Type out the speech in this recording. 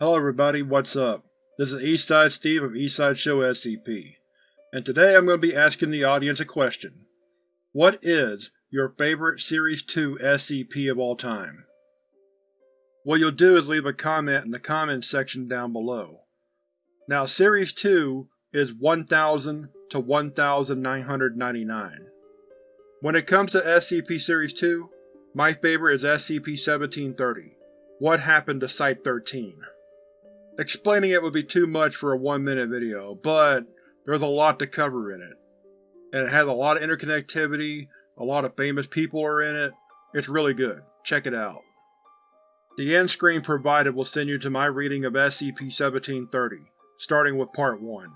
Hello everybody, what's up? This is Eastside Steve of Eastside Show SCP, and today I'm going to be asking the audience a question. What is your favorite Series 2 SCP of all time? What you'll do is leave a comment in the comments section down below. Now Series 2 is 1000 to 1999. When it comes to SCP Series 2, my favorite is SCP-1730, What Happened to Site-13. Explaining it would be too much for a one minute video, but there's a lot to cover in it. And it has a lot of interconnectivity, a lot of famous people are in it, it's really good, check it out. The end screen provided will send you to my reading of SCP-1730, starting with Part 1.